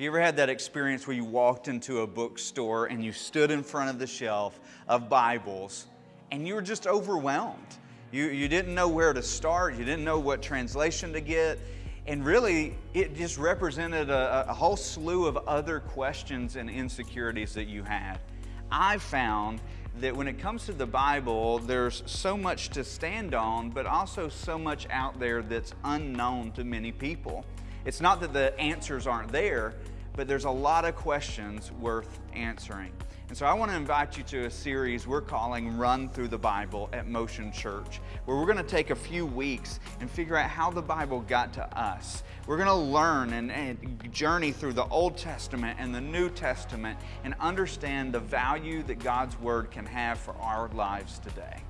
Have you ever had that experience where you walked into a bookstore and you stood in front of the shelf of Bibles and you were just overwhelmed? You, you didn't know where to start, you didn't know what translation to get, and really it just represented a, a whole slew of other questions and insecurities that you had. I found that when it comes to the Bible, there's so much to stand on, but also so much out there that's unknown to many people. It's not that the answers aren't there, but there's a lot of questions worth answering. And so I want to invite you to a series we're calling Run Through the Bible at Motion Church, where we're going to take a few weeks and figure out how the Bible got to us. We're going to learn and, and journey through the Old Testament and the New Testament and understand the value that God's Word can have for our lives today.